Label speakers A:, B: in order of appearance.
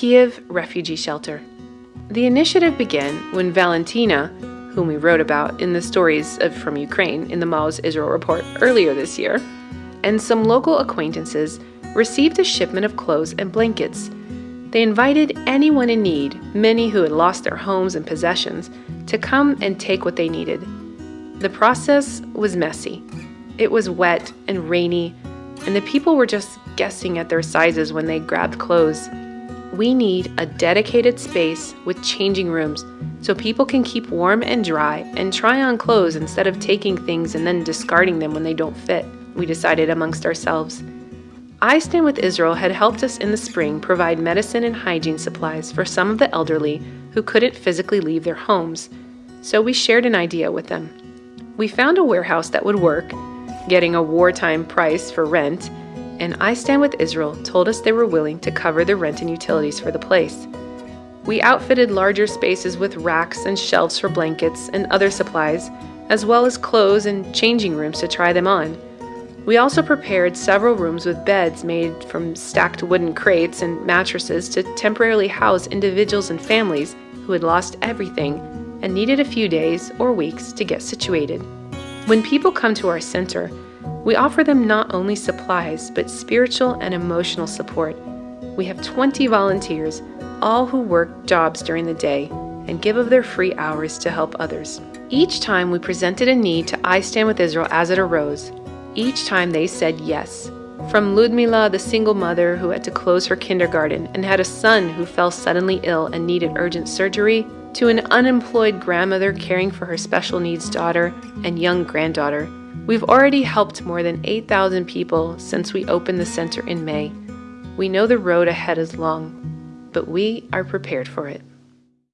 A: Kiev Refugee Shelter. The initiative began when Valentina, whom we wrote about in the stories of, from Ukraine in the Maoz Israel report earlier this year, and some local acquaintances received a shipment of clothes and blankets. They invited anyone in need, many who had lost their homes and possessions, to come and take what they needed. The process was messy. It was wet and rainy, and the people were just guessing at their sizes when they grabbed clothes. We need a dedicated space with changing rooms so people can keep warm and dry and try on clothes instead of taking things and then discarding them when they don't fit, we decided amongst ourselves. I Stand with Israel had helped us in the spring provide medicine and hygiene supplies for some of the elderly who couldn't physically leave their homes, so we shared an idea with them. We found a warehouse that would work, getting a wartime price for rent, and I Stand with Israel told us they were willing to cover the rent and utilities for the place. We outfitted larger spaces with racks and shelves for blankets and other supplies, as well as clothes and changing rooms to try them on. We also prepared several rooms with beds made from stacked wooden crates and mattresses to temporarily house individuals and families who had lost everything and needed a few days or weeks to get situated. When people come to our center, we offer them not only supplies, but spiritual and emotional support. We have 20 volunteers, all who work jobs during the day and give of their free hours to help others. Each time we presented a need to I Stand with Israel as it arose, each time they said yes. From Ludmila, the single mother who had to close her kindergarten and had a son who fell suddenly ill and needed urgent surgery, to an unemployed grandmother caring for her special needs daughter and young granddaughter, we've already helped more than 8,000 people since we opened the center in May. We know the road ahead is long, but we are prepared for it.